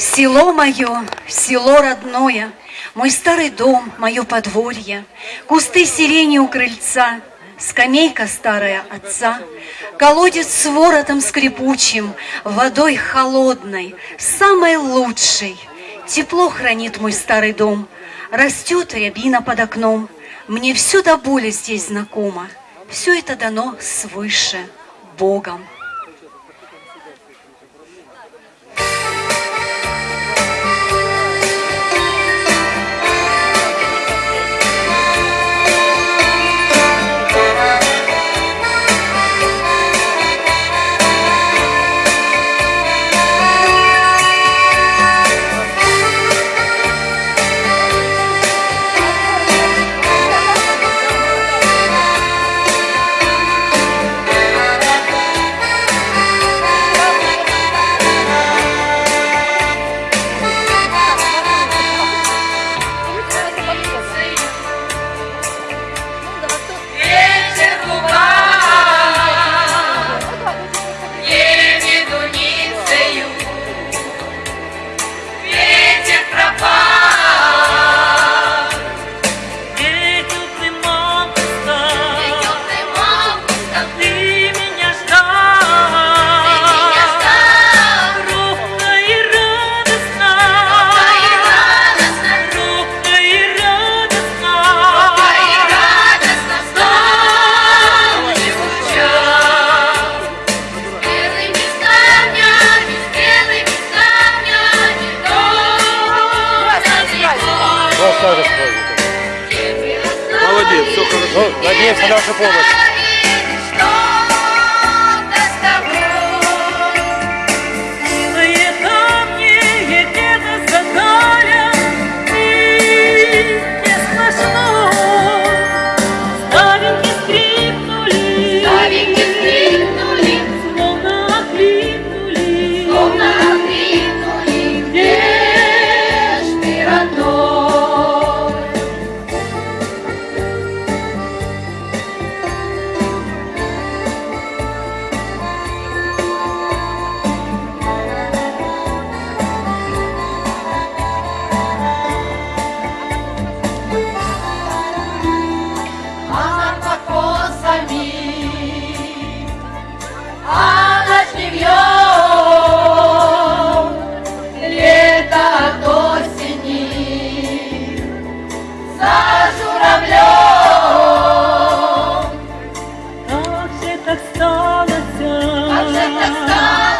Село мое, село родное, Мой старый дом, мое подворье, Кусты сирени у крыльца, Скамейка старая отца, Колодец с воротом скрипучим, Водой холодной, самой лучшей. Тепло хранит мой старый дом, Растет рябина под окном, Мне все до боли здесь знакомо, Все это дано свыше Богом. Надеемся на вашу помощь. Stop.